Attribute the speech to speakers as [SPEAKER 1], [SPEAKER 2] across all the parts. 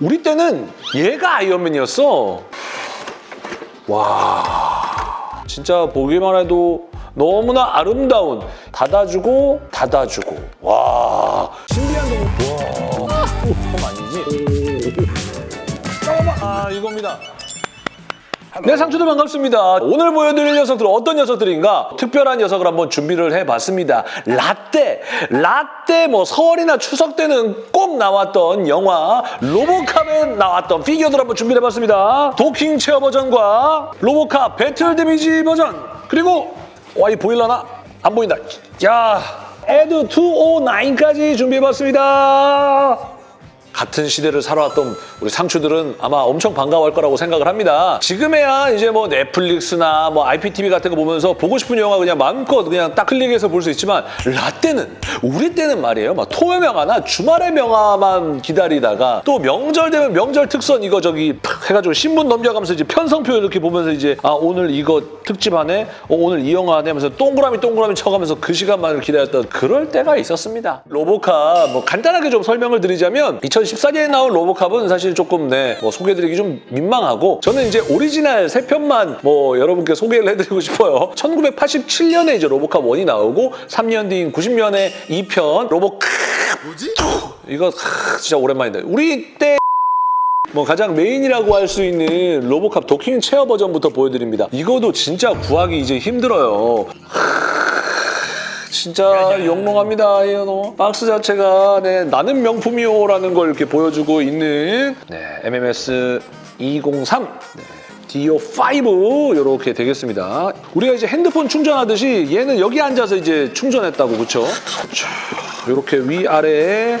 [SPEAKER 1] 우리 때는 얘가 아이언맨이었어. 와, 진짜 보기만 해도 너무나 아름다운 닫아주고 닫아주고 와 신비한 동물 와폼 아니지? 잠깐만 아 이겁니다. 네, 상추들 반갑습니다. 오늘 보여드릴 녀석들은 어떤 녀석들인가? 특별한 녀석을 한번 준비를 해봤습니다. 라떼! 라떼 뭐 설이나 추석 때는 꼭 나왔던 영화 로보캅에 나왔던 피규어들 한번 준비해봤습니다. docking chair 버전과 로보캅 battle damage 버전 그리고 와이 보일라나? 안 보인다. 자, 에드 209까지 준비해봤습니다. 같은 시대를 살아왔던 우리 상추들은 아마 엄청 반가워할 거라고 생각을 합니다. 지금에야 이제 뭐 넷플릭스나 뭐 IPTV 같은 거 보면서 보고 싶은 영화 그냥 마음껏 그냥 딱 클릭해서 볼 수 있지만 라떼는 우리 때는 말이에요. 막 토요 명화나 주말의 명화만 기다리다가 또 명절 되면 명절 특선 이거 저기 팍 해가지고 신문 넘겨가면서 이제 편성표 이렇게 보면서 이제 아 오늘 이거 특집 하네, 어, 오늘 이 영화 하네 하면서 동그라미 동그라미 쳐가면서 그 시간만을 기다렸던 그럴 때가 있었습니다. 로보캅 뭐 간단하게 좀 설명을 드리자면 2014년에 나온 로보캅은 사실 조금 네, 뭐 소개해드리기 좀 민망하고 저는 이제 오리지널 세 편만 뭐 여러분께 소개를 해드리고 싶어요. 1987년에 이제 로보캅 1이 나오고 3년 뒤인 90년에 2편 로보캅 뭐지? 이거 크, 진짜 오랜만인데 우리 때 뭐 가장 메인이라고 할 수 있는 로보캅 docking chair 버전부터 보여드립니다. 이거도 진짜 구하기 이제 힘들어요. 진짜 영롱합니다. 이 너. 박스 자체가 네, 나는 명품이요 라는 걸 이렇게 보여주고 있는 네, MMS 203 네, D05 이렇게 되겠습니다. 우리가 이제 핸드폰 충전하듯이 얘는 여기 앉아서 이제 충전했다고 그렇죠? 이렇게 위아래에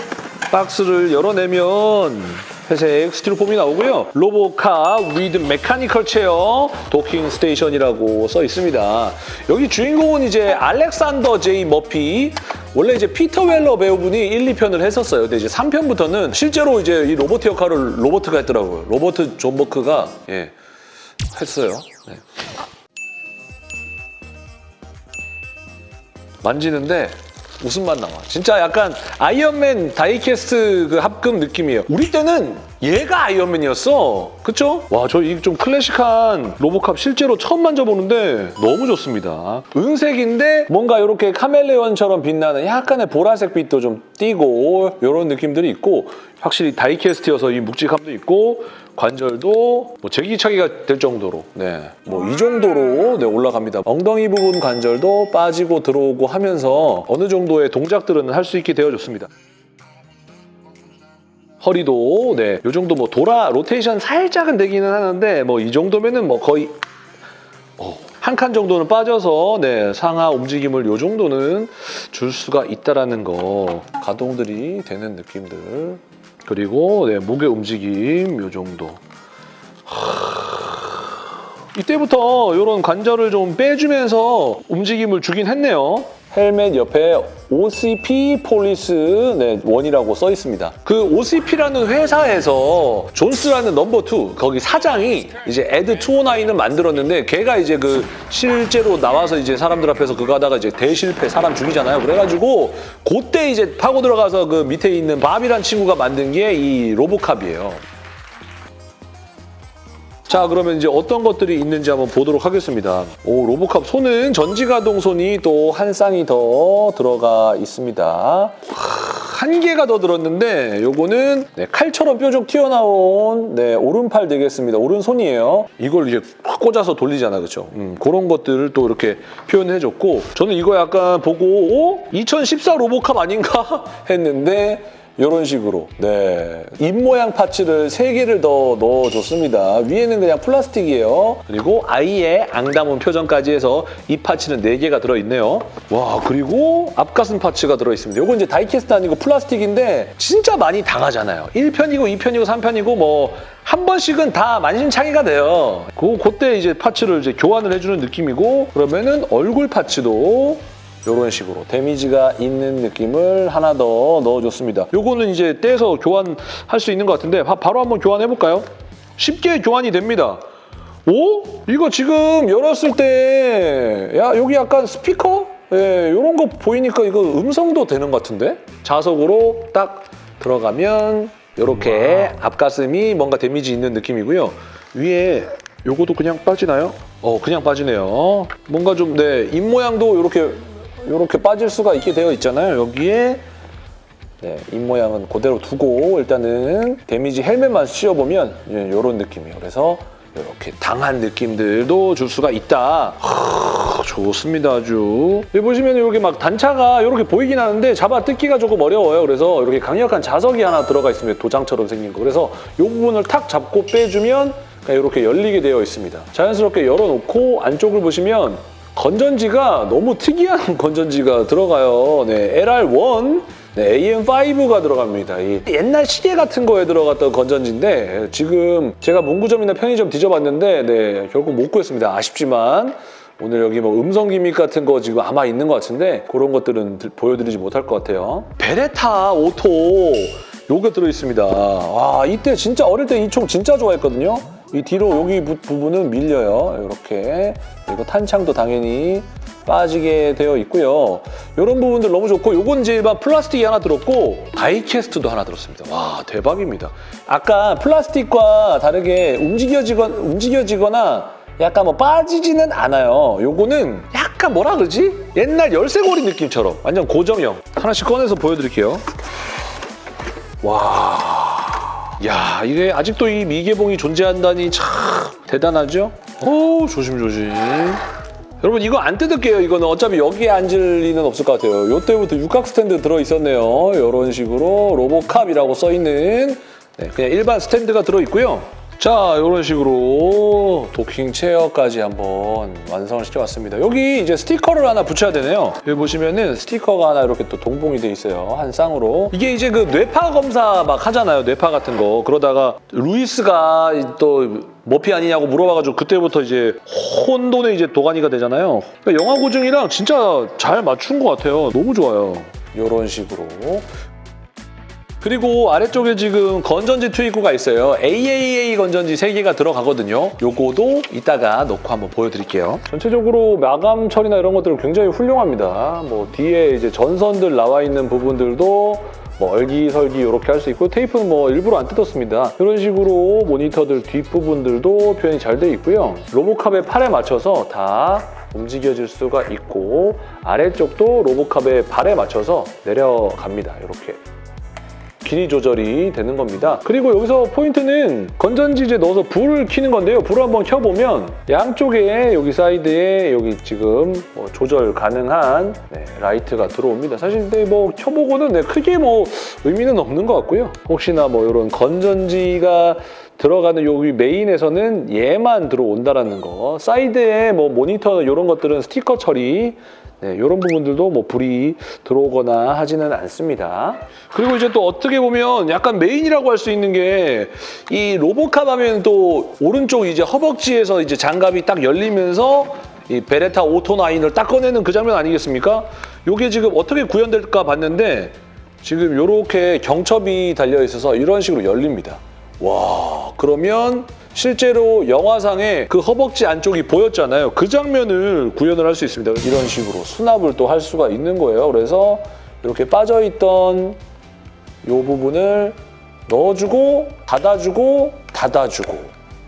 [SPEAKER 1] 박스를 열어내면 회색 스티로폼이 나오고요. RoboCop with mechanical chair docking station이라고 써 있습니다. 여기 주인공은 이제 알렉산더 제이 머피 원래 이제 피터 웰러 배우분이 1, 2편을 했었어요. 근데 이제 3편부터는 실제로 이제 이 로버트 역할을 로버트가 했더라고요. 로버트 존 버크가 예, 했어요. 네. 만지는데 웃음만 나와. 진짜 약간 아이언맨 다이캐스트 그 합금 느낌이에요. 우리 때는 얘가 아이언맨이었어. 그쵸? 와, 저 이 좀 클래식한 로보캅 실제로 처음 만져보는데 너무 좋습니다. 은색인데 뭔가 이렇게 카멜레온처럼 빛나는 약간의 보라색 빛도 좀 띄고 이런 느낌들이 있고 확실히 다이캐스트여서 이 묵직함도 있고 관절도 뭐 제기차기가 될 정도로 네, 뭐 이 정도로 네, 올라갑니다. 엉덩이 부분 관절도 빠지고 들어오고 하면서 어느 정도의 동작들은 할 수 있게 되어줬습니다. 허리도 네, 요 정도 뭐 돌아 로테이션 살짝은 되기는 하는데 뭐 이 정도면은 뭐 거의 한칸 정도는 빠져서 네, 상하 움직임을 요 정도는 줄 수가 있다라는 거 가동들이 되는 느낌들 그리고 네, 목의 움직임 요 정도. 하... 이때부터 이런 관절을 좀 빼주면서 움직임을 주긴 했네요 헬멧 옆에 OCP police 네, one이라고 써 있습니다. 그 OCP라는 회사에서 존스라는 number 2 거기 사장이 이제 에드 209을 만들었는데 걔가 이제 그 실제로 나와서 이제 사람들 앞에서 그거 하다가 이제 대실패 사람 죽이잖아요. 그래가지고 그때 이제 파고 들어가서 그 밑에 있는 밥이란 친구가 만든 게 이 로보캅이에요. 자 그러면 이제 어떤 것들이 있는지 한번 보도록 하겠습니다. 오 로보캅 손은 전지가동 손이 또 한 쌍이 더 들어가 있습니다. 한 개가 더 들었는데 요거는 네, 칼처럼 뾰족 튀어나온 네, 오른팔 되겠습니다. 오른손이에요. 이걸 이제 확 꽂아서 돌리잖아, 그렇죠? 음, 그런 것들을 또 이렇게 표현해줬고 저는 이거 약간 보고 오? 2014 로보캅 아닌가 했는데 이런 식으로 네 입모양 파츠를 3개를 더 넣어줬습니다. 위에는 그냥 플라스틱이에요. 그리고 아이의 앙담은 표정까지 해서 이 파츠는 4개가 들어있네요. 와 그리고 앞가슴 parts가 들어있습니다. 이거 이제 die-cast 아니고 플라스틱인데 진짜 많이 당하잖아요. 1편이고 2편이고 3편이고 뭐 한 번씩은 다 만신창이가 돼요. 그, 그때 이제 parts를 이제 교환을 해주는 느낌이고 그러면은 얼굴 parts도 이런 식으로 damage가 있는 느낌을 하나 더 넣어줬습니다. 요거는 이제 떼서 교환할 수 있는 것 같은데 바, 바로 한번 교환해볼까요? 쉽게 교환이 됩니다. 오? 이거 지금 열었을 때 야 여기 약간 스피커? 예, 이런 거 보이니까 이거 음성도 되는 것 같은데? 자석으로 딱 들어가면 이렇게 앞가슴이 뭔가 damage 있는 느낌이고요. 위에 요거도 그냥 빠지나요? 어, 그냥 빠지네요. 뭔가 좀, 네, 입 모양도 이렇게, 이렇게 빠질 수가 있게 되어 있잖아요. 여기에 네, 입 모양은 그대로 두고 일단은 damage 헬멧만 씌워보면 이런 느낌이에요. 그래서 이렇게 당한 느낌들도 줄 수가 있다. 하, 좋습니다, 아주. 여기 보시면 이렇게 막 단차가 이렇게 보이긴 하는데 잡아 뜯기가 조금 어려워요. 그래서 이렇게 강력한 자석이 하나 들어가 있습니다. 도장처럼 생긴 거. 그래서 이 부분을 탁 잡고 빼주면 이렇게 열리게 되어 있습니다. 자연스럽게 열어놓고 안쪽을 보시면 건전지가 너무 특이한 건전지가 들어가요. 네, LR1 네, AM5가 들어갑니다. 이 옛날 시계 같은 거에 들어갔던 건전지인데 지금 제가 문구점이나 편의점 뒤져봤는데 네, 결국 못 구했습니다. 아쉽지만 오늘 여기 뭐 음성 gimmick 같은 거 지금 아마 있는 것 같은데 그런 것들은 들- 보여드리지 못할 것 같아요. 베레타 auto 요게 들어있습니다. 와 이때 진짜 어릴 때 이 총 진짜 좋아했거든요. 이 뒤로 여기 부, 부분은 밀려요. 이렇게 그리고 탄창도 당연히 빠지게 되어 있고요. 이런 부분들 너무 좋고 요건 이제 막 플라스틱이 하나 들었고 die-cast도 하나 들었습니다. 와 대박입니다. 아까 플라스틱과 다르게 움직여지건, 움직여지거나 약간 뭐 빠지지는 않아요. 요거는 약간 뭐라 그러지? 옛날 열쇠고리 느낌처럼 완전 고정형. 하나씩 꺼내서 보여드릴게요. 와, 야 이게 아직도 이 미개봉이 존재한다니 참 대단하죠? 오 조심조심. 여러분 이거 안 뜯을게요. 이거는 어차피 여기에 앉을 리는 없을 것 같아요. 요때부터 육각 스탠드 들어있었네요. 이런 식으로 로보캅이라고 써있는 네, 그냥 일반 스탠드가 들어있고요. 자, 이런 식으로 docking chair까지 한번 완성을 시켜왔습니다. 여기 이제 스티커를 하나 붙여야 되네요. 여기 보시면은 스티커가 하나 이렇게 또 동봉이 돼 있어요. 한 쌍으로. 이게 이제 그 뇌파 검사 막 하잖아요. 뇌파 같은 거. 그러다가 루이스가 또 머피 아니냐고 물어봐가지고 그때부터 이제 혼돈의 이제 도가니가 되잖아요. 그러니까 영화 고증이랑 진짜 잘 맞춘 것 같아요. 너무 좋아요. 이런 식으로. 그리고 아래쪽에 지금 건전지 투입구가 있어요. AAA 건전지 3개가 들어가거든요. 요거도 이따가 넣고 한번 보여드릴게요. 전체적으로 마감 처리나 이런 것들은 굉장히 훌륭합니다. 뭐 뒤에 이제 전선들 나와 있는 부분들도 뭐 얼기설기 이렇게 할 수 있고 테이프는 뭐 일부러 안 뜯었습니다. 이런 식으로 모니터들 뒷부분들도 표현이 잘 돼 있고요. 로보캅의 팔에 맞춰서 다 움직여질 수가 있고 아래쪽도 로보캅의 발에 맞춰서 내려갑니다. 이렇게. 길이 조절이 되는 겁니다. 그리고 여기서 포인트는 건전지제 넣어서 불을 켜는 건데요. 불을 한번 켜보면 양쪽에 여기 사이드에 여기 지금 뭐 조절 가능한 네, 라이트가 들어옵니다. 사실 근데 뭐 켜보고는 네, 크게 뭐 의미는 없는 것 같고요. 혹시나 뭐 이런 건전지가 들어가는 여기 메인에서는 얘만 들어온다라는 거. 사이드에 뭐 모니터 이런 것들은 스티커 처리 네, 이런 부분들도 뭐 불이 들어오거나 하지는 않습니다. 그리고 이제 또 어떻게 보면 약간 메인이라고 할 수 있는 게 이 로보캅 하면 또 오른쪽 이제 허벅지에서 이제 장갑이 딱 열리면서 이 베레타 오토9을 딱 꺼내는 그 장면 아니겠습니까? 이게 지금 어떻게 구현될까 봤는데 지금 이렇게 경첩이 달려 있어서 이런 식으로 열립니다. 와 그러면 실제로 영화상에 그 허벅지 안쪽이 보였잖아요. 그 장면을 구현을 할 수 있습니다. 이런 식으로 수납을 또 할 수가 있는 거예요. 그래서 이렇게 빠져있던 이 부분을 넣어주고 닫아주고 닫아주고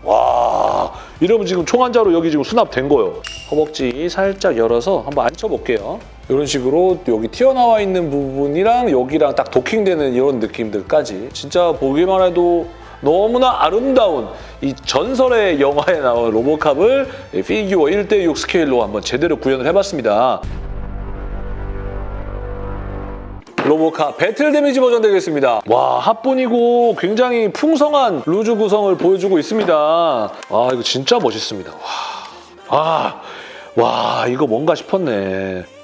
[SPEAKER 1] 와 이러면 지금 총한 자로 여기 지금 수납된 거예요. 허벅지 살짝 열어서 한번 앉혀볼게요. 이런 식으로 여기 튀어나와 있는 부분이랑 여기랑 딱 도킹되는 이런 느낌들까지 진짜 보기만 해도 너무나 아름다운 이 전설의 영화에 나온 로보캅을 피규어 1대6 스케일로 한번 제대로 구현을 해봤습니다. 로보캅 배틀 데미지 버전 되겠습니다. 와 합본이고 굉장히 풍성한 루즈 구성을 보여주고 있습니다. 아 이거 진짜 멋있습니다. 와, 아, 와 이거 뭔가 싶었네.